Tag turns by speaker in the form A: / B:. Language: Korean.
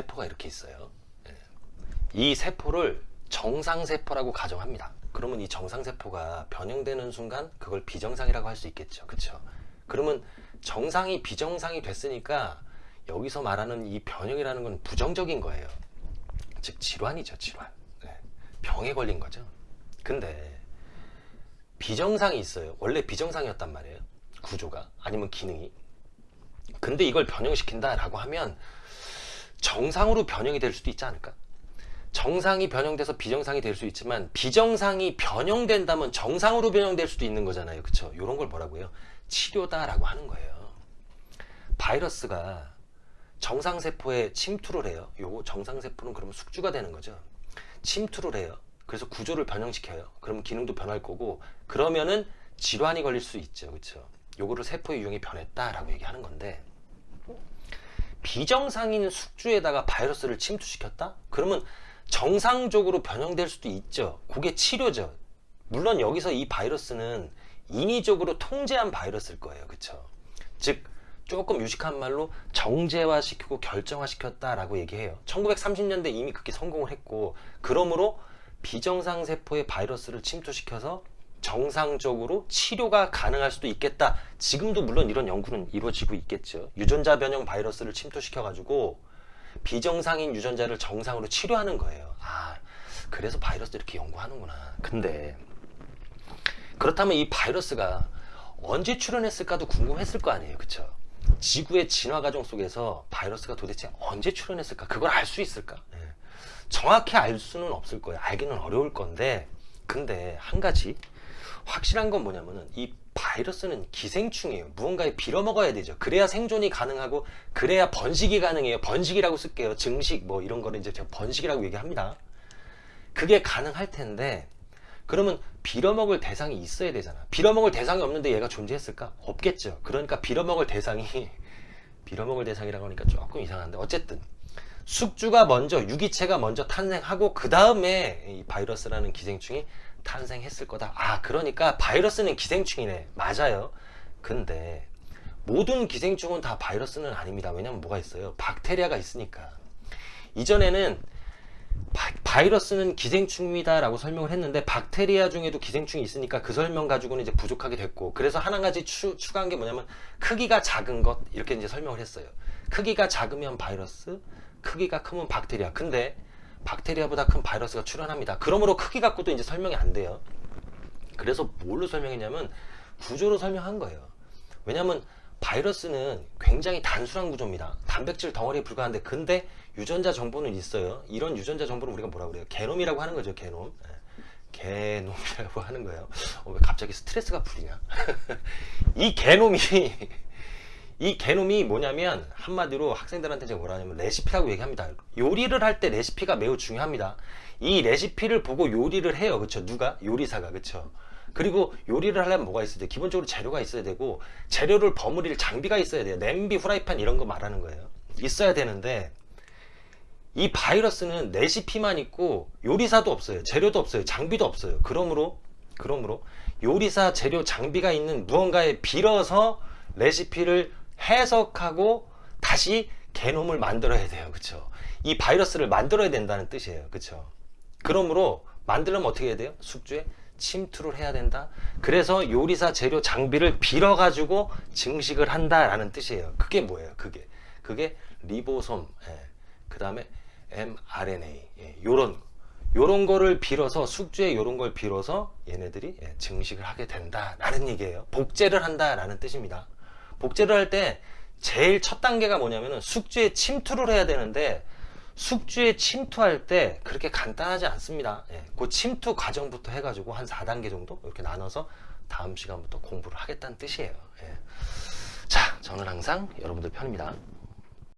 A: 세포가 이렇게 있어요. 예. 이 세포를 정상세포라고 가정합니다. 그러면 이 정상세포가 변형되는 순간 그걸 비정상이라고 할 수 있겠죠. 그쵸? 그러면 정상이 비정상이 됐으니까 여기서 말하는 이 변형이라는 건 부정적인 거예요. 즉 질환이죠, 질환. 네. 병에 걸린 거죠. 근데 비정상이 있어요. 원래 비정상이었단 말이에요. 구조가 아니면 기능이. 근데 이걸 변형시킨다 라고 하면 정상으로 변형이 될 수도 있지 않을까? 정상이 변형돼서 비정상이 될 수 있지만 비정상이 변형된다면 정상으로 변형될 수도 있는 거잖아요. 그쵸? 이런 걸 뭐라고요? 치료다라고 하는 거예요. 바이러스가 정상세포에 침투를 해요. 요거 정상세포는 그러면 숙주가 되는 거죠. 침투를 해요. 그래서 구조를 변형시켜요. 그러면 기능도 변할 거고 그러면은 질환이 걸릴 수 있죠. 그쵸? 요거를 세포의 유형이 변했다라고 얘기하는 건데 비정상인 숙주에다가 바이러스를 침투시켰다? 그러면 정상적으로 변형될 수도 있죠. 그게 치료죠. 물론 여기서 이 바이러스는 인위적으로 통제한 바이러스일 거예요. 그쵸? 즉 조금 유식한 말로 정제화시키고 결정화시켰다라고 얘기해요. 1930년대 이미 그렇게 성공을 했고 그러므로 비정상 세포의 바이러스를 침투시켜서 정상적으로 치료가 가능할 수도 있겠다. 지금도 물론 이런 연구는 이루어지고 있겠죠. 유전자 변형 바이러스를 침투시켜 가지고 비정상인 유전자를 정상으로 치료하는 거예요. 아, 그래서 바이러스 이렇게 연구하는구나. 근데 그렇다면 이 바이러스가 언제 출현했을까도 궁금했을 거 아니에요. 그쵸? 지구의 진화 과정 속에서 바이러스가 도대체 언제 출현했을까? 그걸 알 수 있을까? 예. 정확히 알 수는 없을 거예요. 알기는 어려울 건데, 근데 한 가지 확실한 건 뭐냐면은 이 바이러스는 기생충이에요. 무언가에 빌어먹어야 되죠. 그래야 생존이 가능하고 그래야 번식이 가능해요. 번식이라고 쓸게요. 증식 뭐 이런 거를 이제 번식이라고 얘기합니다. 그게 가능할 텐데 그러면 빌어먹을 대상이 있어야 되잖아. 빌어먹을 대상이 없는데 얘가 존재했을까? 없겠죠. 그러니까 빌어먹을 대상이 빌어먹을 대상이라고 하니까 조금 이상한데 어쨌든 숙주가 먼저 유기체가 먼저 탄생하고 그 다음에 이 바이러스라는 기생충이 탄생했을 거다. 아 그러니까 바이러스는 기생충이네. 맞아요. 근데 모든 기생충은 다 바이러스는 아닙니다. 왜냐면 뭐가 있어요? 박테리아가 있으니까. 이전에는 바, 이러스는 기생충이다 라고 설명을 했는데 박테리아 중에도 기생충이 있으니까 그 설명 가지고는 이제 부족하게 됐고 그래서 하나 가지 추, 추가한 게 뭐냐면 크기가 작은 것 이렇게 이제 설명을 했어요 크기가 작으면 바이러스 크기가 크면 박테리아 근데 박테리아보다 큰 바이러스가 출현합니다 그러므로 크기 갖고도 이제 설명이 안 돼요 그래서 뭘로 설명했냐면 구조로 설명한 거예요 왜냐면 바이러스는 굉장히 단순한 구조입니다. 단백질 덩어리에 불과한데 근데 유전자 정보는 있어요. 이런 유전자 정보를 우리가 뭐라고 그래요? 게놈이라고 하는 거죠. 게놈. 예. 게놈이라고 하는 거예요. 어, 왜 갑자기 스트레스가 풀리냐? 이 게놈이 이 게놈이 뭐냐면 한마디로 학생들한테 제가 뭐라 하냐면 레시피라고 얘기합니다. 요리를 할 때 레시피가 매우 중요합니다. 이 레시피를 보고 요리를 해요. 그렇죠? 누가? 요리사가. 그렇죠? 그리고 요리를 하려면 뭐가 있어야 돼? 기본적으로 재료가 있어야 되고 재료를 버무릴 장비가 있어야 돼요. 냄비, 후라이팬 이런 거 말하는 거예요. 있어야 되는데 이 바이러스는 레시피만 있고 요리사도 없어요. 재료도 없어요. 장비도 없어요. 그러므로 그러므로 요리사, 재료, 장비가 있는 무언가에 빌어서 레시피를 해석하고 다시 개놈을 만들어야 돼요. 그쵸? 이 바이러스를 만들어야 된다는 뜻이에요. 그쵸? 그러므로 만들려면 어떻게 해야 돼요? 숙주에 침투를 해야 된다. 그래서 요리사 재료 장비를 빌어 가지고 증식을 한다라는 뜻이에요. 그게 뭐예요? 그게 그게 리보솜, 예. 그 다음에 mRNA 예. 요런 요런 거를 빌어서 숙주에 요런 걸 빌어서 얘네들이 예. 증식을 하게 된다라는 얘기예요. 복제를 한다라는 뜻입니다. 복제를 할 때 제일 첫 단계가 뭐냐면은 숙주에 침투를 해야 되는데 숙주에 침투할 때 그렇게 간단하지 않습니다. 예, 그 침투 과정부터 해가지고 한 4단계 정도 이렇게 나눠서 다음 시간부터 공부를 하겠다는 뜻이에요. 예. 자, 저는 항상 여러분들 편입니다.